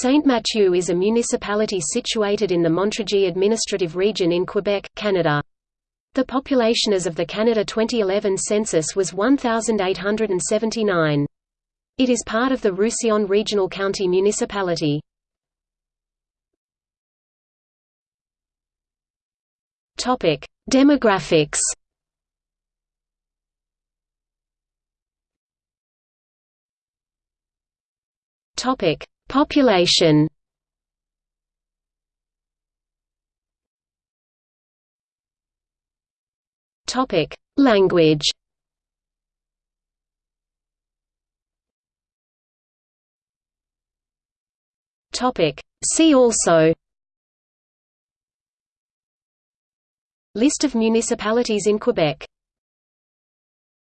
Saint-Mathieu is a municipality situated in the Montérégie administrative region in Quebec, Canada. The population as of the Canada 2011 census was 1,879. It is part of the Roussillon Regional County Municipality. Demographics Topic: Population Topic: Language. Topic: See also. List of municipalities in Quebec